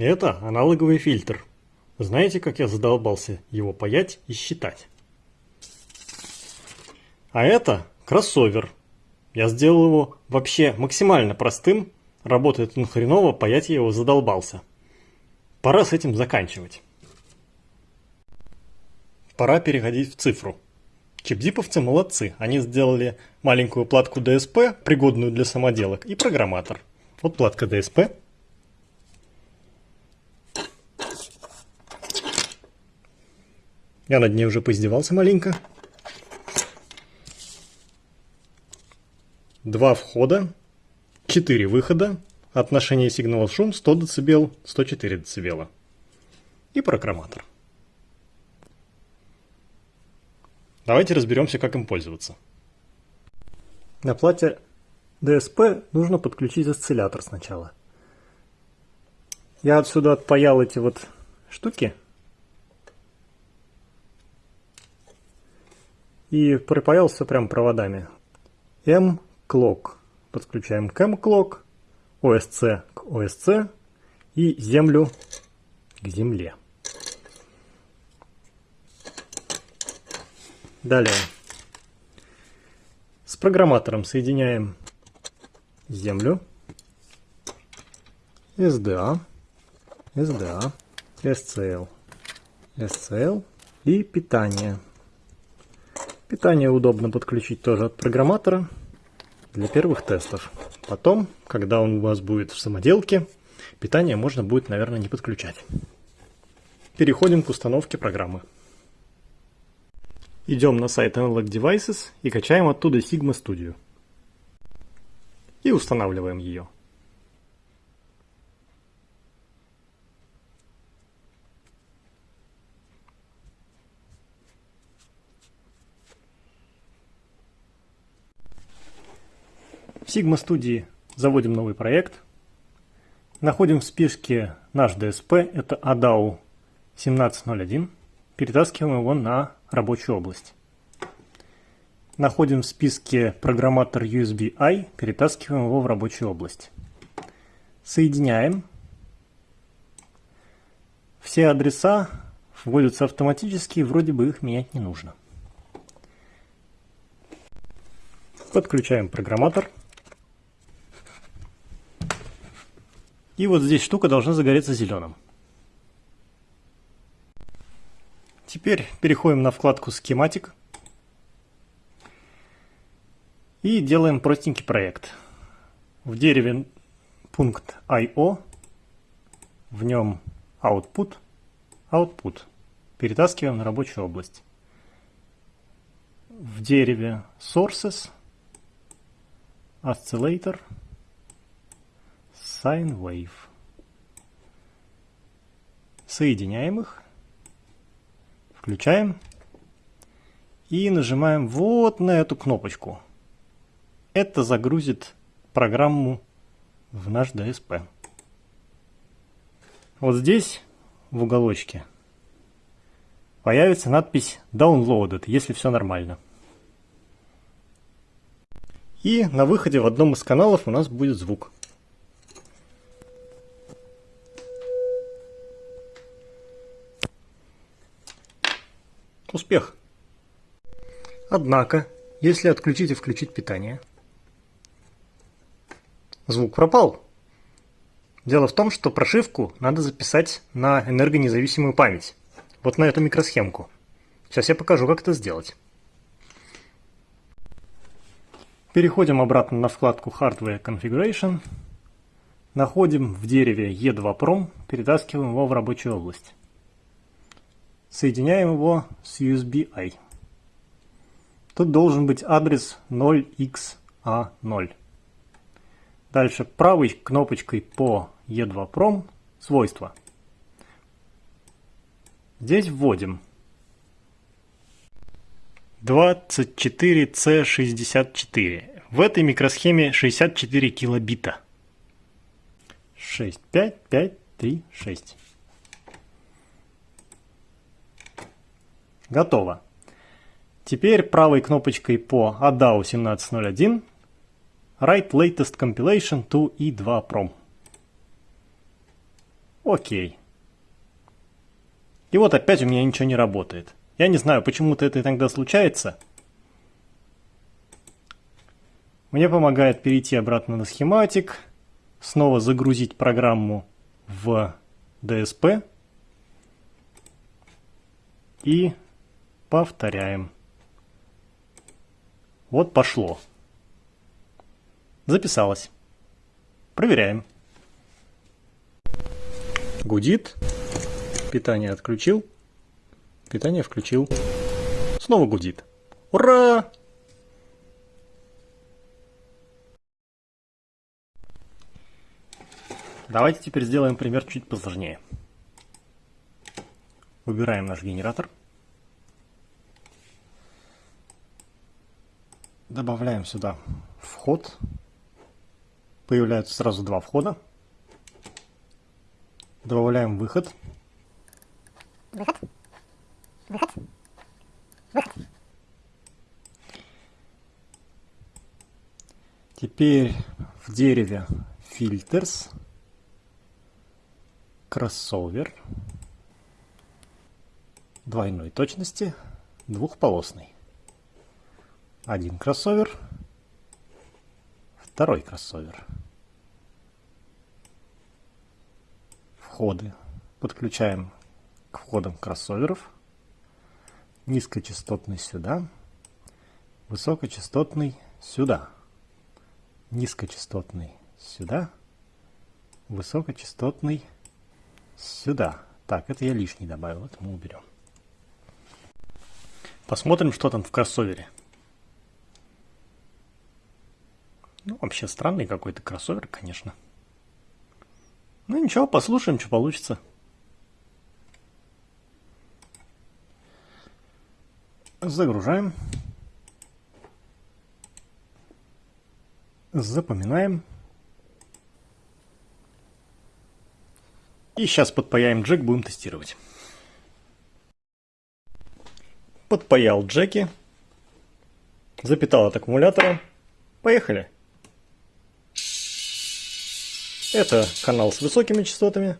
Это аналоговый фильтр. Знаете, как я задолбался его паять и считать? А это кроссовер. Я сделал его вообще максимально простым. Работает он хреново, паять я его задолбался. Пора с этим заканчивать. Пора переходить в цифру. Чипзиповцы молодцы. Они сделали маленькую платку DSP, пригодную для самоделок, и программатор. Вот платка DSP. Я над ней уже поиздевался маленько. Два входа, четыре выхода, отношение сигнал-шум 100 дБ, 104 дБ. И программатор. Давайте разберемся, как им пользоваться. На плате DSP нужно подключить осциллятор сначала. Я отсюда отпаял эти вот штуки. И припаял все прям проводами. M-Clock. Подключаем к M-Clock, OSC к OSC и землю к земле. Далее. С программатором соединяем землю, SDA, SDA, SCL, SCL и питание. Питание удобно подключить тоже от программатора для первых тестов. Потом, когда он у вас будет в самоделке, питание можно будет, наверное, не подключать. Переходим к установке программы. Идем на сайт Analog Devices и качаем оттуда Sigma Studio. И устанавливаем ее. Sigma Studio заводим новый проект. Находим в списке наш DSP, это ADAO 1701. Перетаскиваем его на рабочую область. Находим в списке программатор USB-I, перетаскиваем его в рабочую область. Соединяем. Все адреса вводятся автоматически, вроде бы их менять не нужно. Подключаем программатор. И вот здесь штука должна загореться зеленым. Теперь переходим на вкладку «Схематик» и делаем простенький проект. В дереве пункт I.O., в нем output, output. Перетаскиваем на рабочую область. В дереве sources, oscillator, sine wave. Соединяем их Включаем. И нажимаем вот на эту кнопочку. Это загрузит программу в наш DSP. Вот здесь, в уголочке, появится надпись Downloaded, если все нормально. И на выходе в одном из каналов у нас будет звук. Успех! Однако, если отключить и включить питание, звук пропал. Дело в том, что прошивку надо записать на энергонезависимую память. Вот на эту микросхемку. Сейчас я покажу, как это сделать. Переходим обратно на вкладку Hardware Configuration. Находим в дереве E2PROM, перетаскиваем его в рабочую область. Соединяем его с USB-I. Тут должен быть адрес 0xa0. Дальше правой кнопочкой по E2PROM свойства. Здесь вводим 24C64. В этой микросхеме 64 килобита. 6, 5, 5, 3, 6. Готово. Теперь правой кнопочкой по ADAO 1701 Write Latest Compilation to E2 Prom. Окей. И вот опять у меня ничего не работает. Я не знаю, почему-то это иногда случается. Мне помогает перейти обратно на схематик, снова загрузить программу в DSP и повторяем. Вот пошло. Записалось. Проверяем. Гудит. Питание отключил. Питание включил. Снова гудит. Ура! Давайте теперь сделаем пример чуть посложнее. Выбираем наш генератор. Добавляем сюда вход. Появляются сразу два входа. Добавляем выход. Выход. Выход. Выход. Теперь в дереве filters кроссовер двойной точности двухполосный. Один кроссовер, второй кроссовер. Входы подключаем к входам кроссоверов. Низкочастотный сюда, высокочастотный сюда, низкочастотный сюда, высокочастотный сюда. Так, это я лишний добавил, это мы уберем. Посмотрим, что там в кроссовере. Ну, вообще странный какой-то кроссовер, конечно. Ну ничего, послушаем, что получится. Загружаем. Запоминаем. И сейчас подпаяем джек, будем тестировать. Подпаял джеки. Запитал от аккумулятора. Поехали. Это канал с высокими частотами.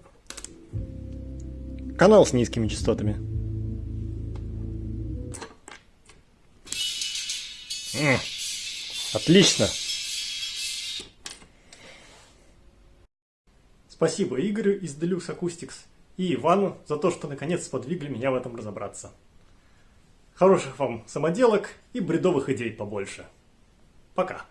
Канал с низкими частотами. Отлично. Спасибо Игорю из Deluxe Acoustics и Ивану за то, что наконец сподвигли меня в этом разобраться. Хороших вам самоделок и бредовых идей побольше. Пока.